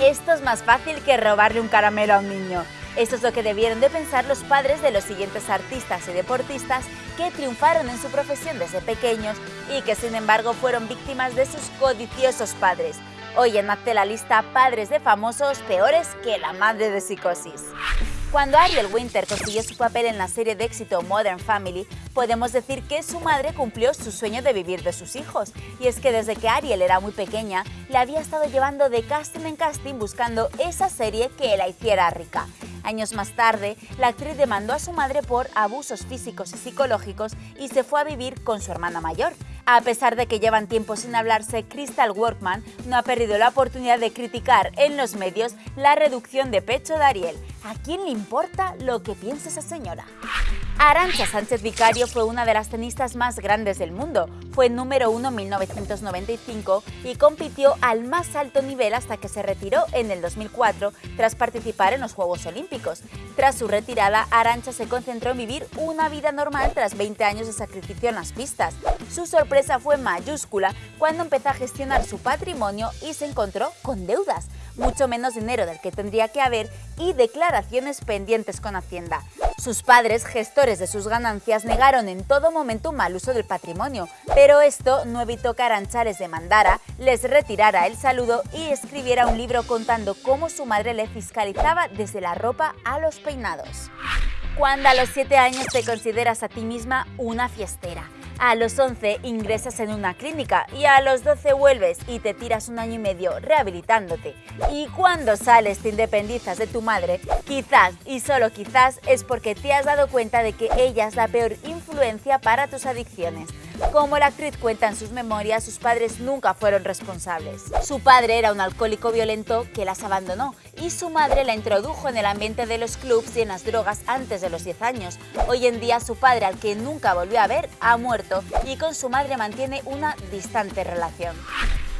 Esto es más fácil que robarle un caramelo a un niño. Esto es lo que debieron de pensar los padres de los siguientes artistas y deportistas que triunfaron en su profesión desde pequeños y que sin embargo fueron víctimas de sus codiciosos padres. Hoy en Hazte la lista padres de famosos peores que la madre de psicosis. Cuando Ariel Winter consiguió su papel en la serie de éxito Modern Family, podemos decir que su madre cumplió su sueño de vivir de sus hijos. Y es que desde que Ariel era muy pequeña, le había estado llevando de casting en casting buscando esa serie que la hiciera rica. Años más tarde, la actriz demandó a su madre por abusos físicos y psicológicos y se fue a vivir con su hermana mayor. A pesar de que llevan tiempo sin hablarse, Crystal Workman no ha perdido la oportunidad de criticar en los medios la reducción de pecho de Ariel. ¿A quién le importa lo que piense esa señora? Arancha Sánchez Vicario fue una de las tenistas más grandes del mundo. Fue número uno en 1995 y compitió al más alto nivel hasta que se retiró en el 2004 tras participar en los Juegos Olímpicos. Tras su retirada, Arancha se concentró en vivir una vida normal tras 20 años de sacrificio en las pistas. Su sorpresa fue mayúscula cuando empezó a gestionar su patrimonio y se encontró con deudas, mucho menos dinero del que tendría que haber y declaraciones pendientes con Hacienda. Sus padres, gestores de sus ganancias, negaron en todo momento un mal uso del patrimonio, pero esto no evitó que Arancha les demandara, les retirara el saludo y escribiera un libro contando cómo su madre le fiscalizaba desde la ropa a los peinados. Cuando a los 7 años te consideras a ti misma una fiestera, a los 11 ingresas en una clínica y a los 12 vuelves y te tiras un año y medio rehabilitándote. Y cuando sales te independizas de tu madre, quizás y solo quizás es porque te has dado cuenta de que ella es la peor influencia para tus adicciones. Como la actriz cuenta en sus memorias, sus padres nunca fueron responsables. Su padre era un alcohólico violento que las abandonó y su madre la introdujo en el ambiente de los clubs y en las drogas antes de los 10 años. Hoy en día su padre, al que nunca volvió a ver, ha muerto y con su madre mantiene una distante relación.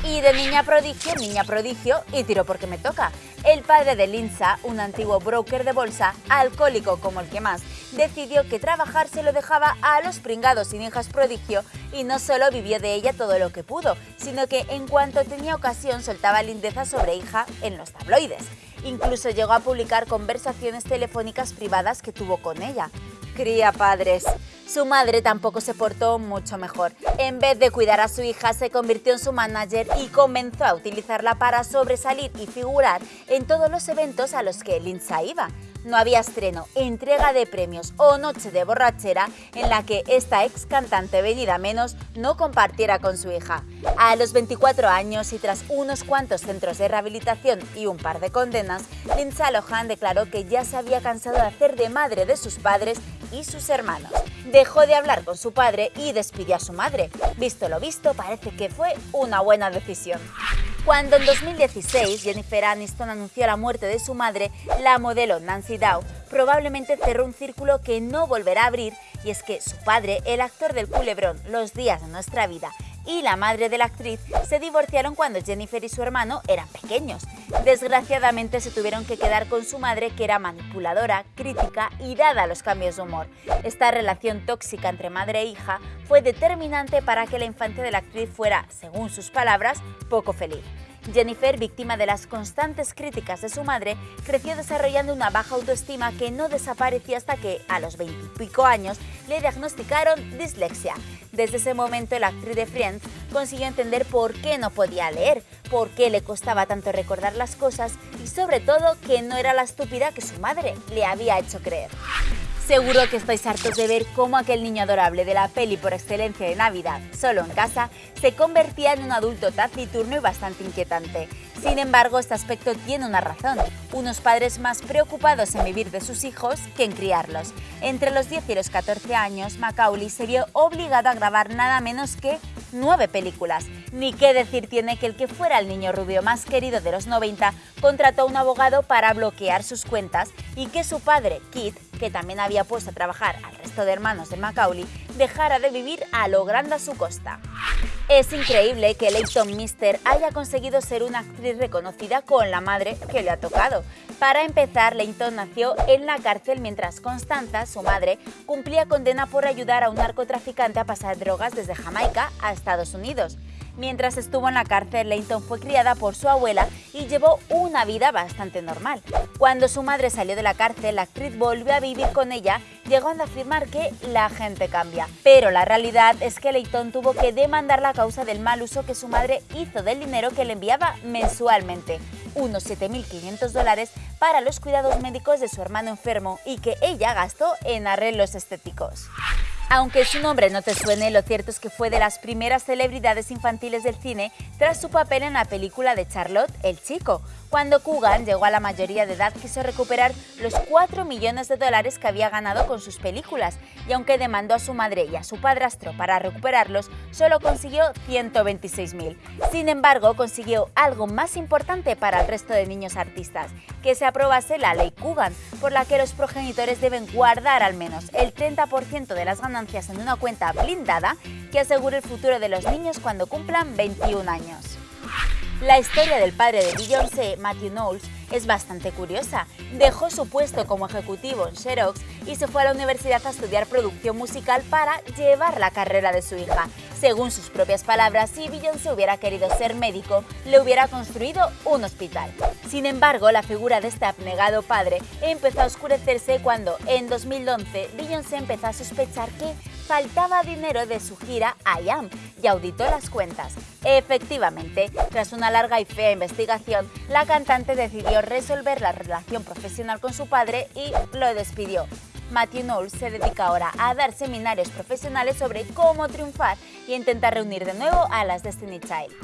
Y de niña prodigio, niña prodigio y tiro porque me toca. El padre de Linza, un antiguo broker de bolsa, alcohólico como el que más, decidió que trabajar se lo dejaba a los pringados y hijas prodigio y no solo vivió de ella todo lo que pudo, sino que en cuanto tenía ocasión soltaba lindeza sobre hija en los tabloides. Incluso llegó a publicar conversaciones telefónicas privadas que tuvo con ella. Cría padres. Su madre tampoco se portó mucho mejor. En vez de cuidar a su hija, se convirtió en su manager y comenzó a utilizarla para sobresalir y figurar en todos los eventos a los que Lindsay iba no había estreno, entrega de premios o noche de borrachera en la que esta ex cantante venida menos no compartiera con su hija. A los 24 años y tras unos cuantos centros de rehabilitación y un par de condenas, Lindsay Lohan declaró que ya se había cansado de hacer de madre de sus padres y sus hermanos. Dejó de hablar con su padre y despidió a su madre. Visto lo visto, parece que fue una buena decisión. Cuando en 2016 Jennifer Aniston anunció la muerte de su madre, la modelo Nancy Dow probablemente cerró un círculo que no volverá a abrir y es que su padre, el actor del culebrón Los días de nuestra vida y la madre de la actriz se divorciaron cuando Jennifer y su hermano eran pequeños. Desgraciadamente se tuvieron que quedar con su madre que era manipuladora, crítica y dada a los cambios de humor. Esta relación tóxica entre madre e hija fue determinante para que la infancia de la actriz fuera, según sus palabras, poco feliz. Jennifer, víctima de las constantes críticas de su madre, creció desarrollando una baja autoestima que no desapareció hasta que, a los veintipico años, le diagnosticaron dislexia. Desde ese momento, la actriz de Friends consiguió entender por qué no podía leer, por qué le costaba tanto recordar las cosas y sobre todo que no era la estúpida que su madre le había hecho creer. Seguro que estáis hartos de ver cómo aquel niño adorable de la peli por excelencia de Navidad, solo en casa, se convertía en un adulto taciturno y bastante inquietante. Sin embargo, este aspecto tiene una razón, unos padres más preocupados en vivir de sus hijos que en criarlos. Entre los 10 y los 14 años, Macaulay se vio obligado a grabar nada menos que nueve películas. Ni qué decir tiene que el que fuera el niño rubio más querido de los 90 contrató a un abogado para bloquear sus cuentas y que su padre, Kit, que también había puesto a trabajar al resto de hermanos de Macaulay, dejara de vivir a lo grande a su costa. Es increíble que Leighton Mister haya conseguido ser una actriz reconocida con la madre que le ha tocado. Para empezar, Leighton nació en la cárcel mientras Constanza, su madre, cumplía condena por ayudar a un narcotraficante a pasar drogas desde Jamaica a Estados Unidos. Mientras estuvo en la cárcel, Leighton fue criada por su abuela y llevó una vida bastante normal. Cuando su madre salió de la cárcel, la actriz volvió a vivir con ella, llegando a afirmar que la gente cambia. Pero la realidad es que Leighton tuvo que demandar la causa del mal uso que su madre hizo del dinero que le enviaba mensualmente, unos 7.500 dólares para los cuidados médicos de su hermano enfermo y que ella gastó en arreglos estéticos. Aunque su nombre no te suene, lo cierto es que fue de las primeras celebridades infantiles del cine tras su papel en la película de Charlotte, El Chico. Cuando Coogan llegó a la mayoría de edad quiso recuperar los 4 millones de dólares que había ganado con sus películas y aunque demandó a su madre y a su padrastro para recuperarlos, solo consiguió 126.000. Sin embargo, consiguió algo más importante para el resto de niños artistas, que se aprobase la ley Coogan, por la que los progenitores deben guardar al menos el 30% de las en una cuenta blindada que asegure el futuro de los niños cuando cumplan 21 años. La historia del padre de Beyoncé, Matthew Knowles, es bastante curiosa. Dejó su puesto como ejecutivo en Xerox y se fue a la universidad a estudiar producción musical para llevar la carrera de su hija. Según sus propias palabras, si Beyoncé hubiera querido ser médico, le hubiera construido un hospital. Sin embargo, la figura de este abnegado padre empezó a oscurecerse cuando, en 2011, Beyoncé empezó a sospechar que faltaba dinero de su gira I Am y auditó las cuentas. Efectivamente, tras una larga y fea investigación, la cantante decidió resolver la relación profesional con su padre y lo despidió. Matthew Knowles se dedica ahora a dar seminarios profesionales sobre cómo triunfar y intentar reunir de nuevo a las Destiny Child.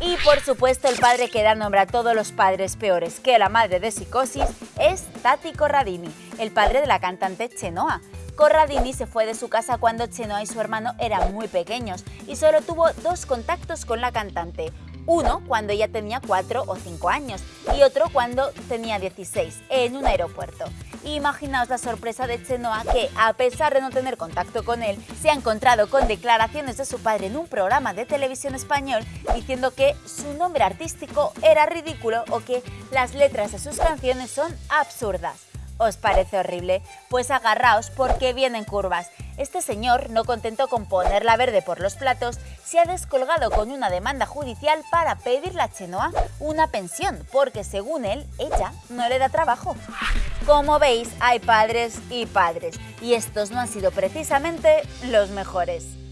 Y por supuesto el padre que da nombre a todos los padres peores que la madre de Psicosis es Tati Corradini, el padre de la cantante Chenoa. Corradini se fue de su casa cuando Chenoa y su hermano eran muy pequeños y solo tuvo dos contactos con la cantante. Uno cuando ella tenía 4 o 5 años y otro cuando tenía 16, en un aeropuerto. Imaginaos la sorpresa de Chenoa que, a pesar de no tener contacto con él, se ha encontrado con declaraciones de su padre en un programa de televisión español diciendo que su nombre artístico era ridículo o que las letras de sus canciones son absurdas. ¿Os parece horrible? Pues agarraos porque vienen curvas. Este señor, no contento con ponerla verde por los platos, se ha descolgado con una demanda judicial para pedirle a Chenoa una pensión, porque según él, ella no le da trabajo. Como veis, hay padres y padres, y estos no han sido precisamente los mejores.